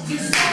Yes.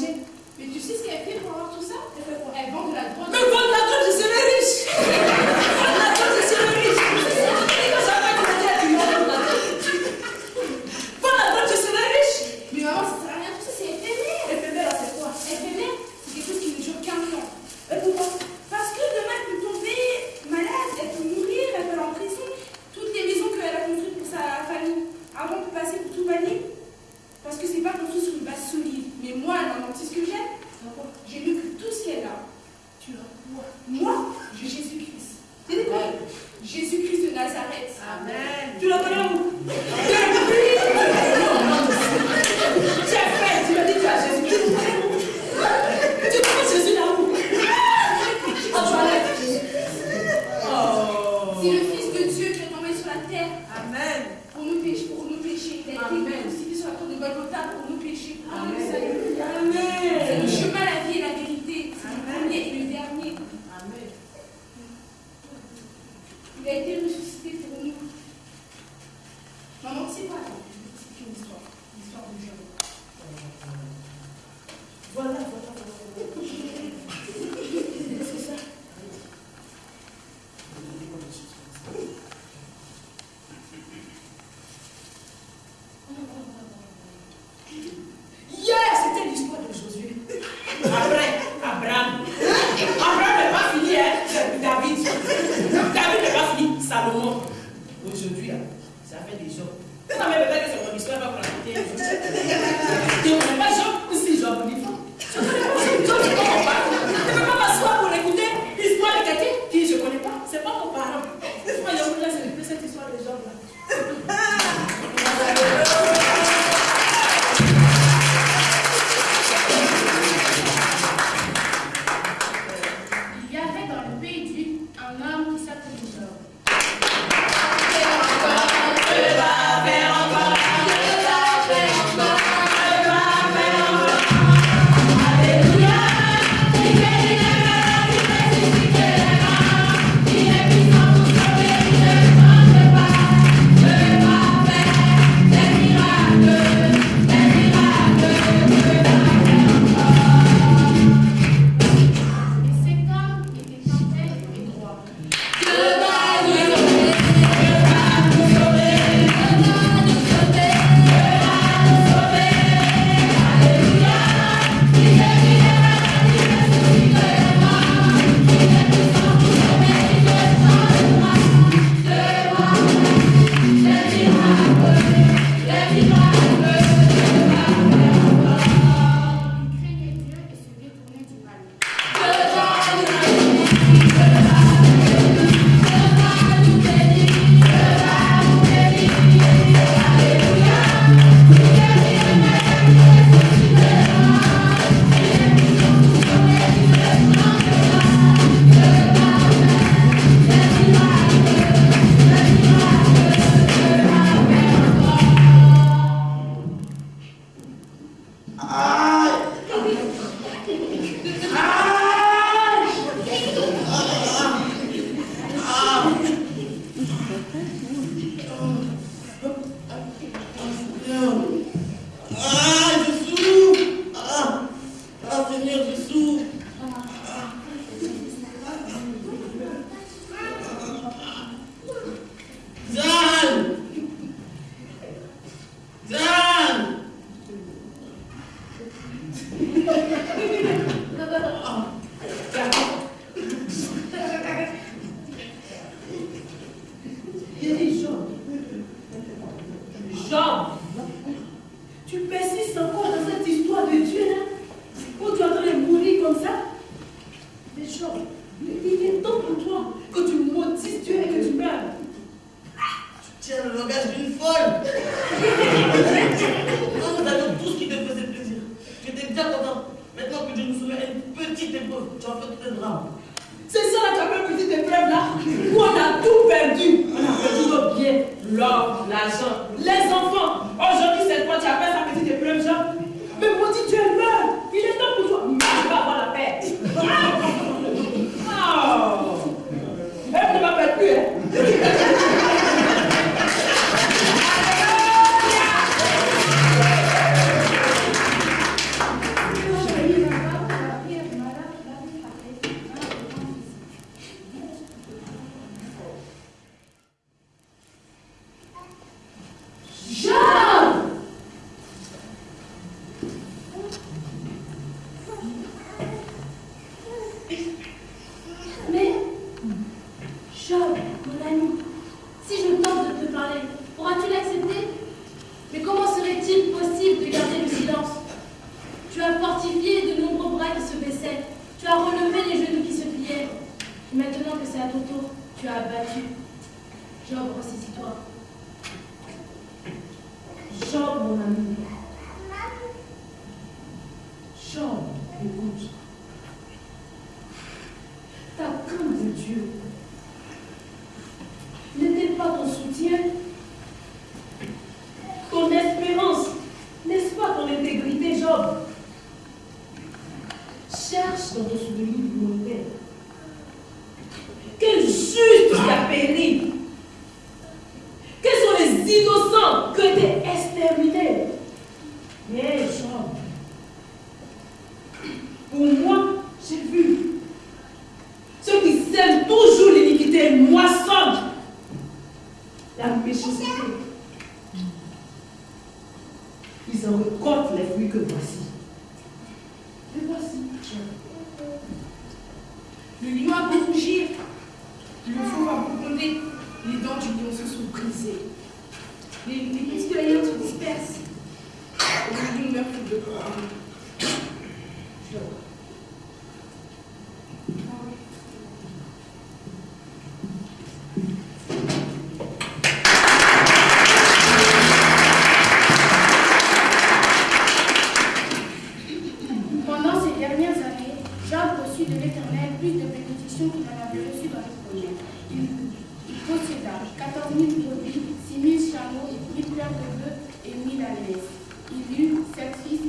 Mais tu sais ce qu'elle fait pour avoir tout ça? Elle, vend de la drogue. pour nous. Maman, c'est quoi une histoire L'histoire de Jéhovah. avviso Ay. Ay. L'or, l'argent, les enfants. Aujourd'hui, c'est toi, tu appelles sa petite épreuve, genre. Mais maudit, tu es meurs. Il est temps pour toi. Mais tu vas avoir la paix. Tu as fortifié de nombreux bras qui se baissaient, tu as relevé les genoux qui se pliaient. Et maintenant que c'est à ton tour, tu as abattu. Job, ressaisis-toi. Job, mon ami. Job, écoute. Ta crainte de Dieu n'était pas ton soutien, ton espérance, n'est-ce pas ton intégrité, Job Cherche dans ton souvenir lointain. Quel juste qui a péri quels sont les innocents qui ont été exterminés Mais Job, moi, j'ai vu ceux qui sèment toujours l'iniquité moissonnent la méchanceté. Ils en récoltent les fruits que voici. Et voici. Le lion a beau rougir, le fou va gronder, les dents du lion se sont brisées. Les, petits de la se dispersent. Le lion meurt de. dernières années, Job reçut de l'Éternel plus de bénédictions qu'il n'en avait reçu dans le premier. Il, il posséda 14 000 brebis, 6 000 chameaux et 1000 paires de bœufs et 1 000 ânes. Il eut sept fils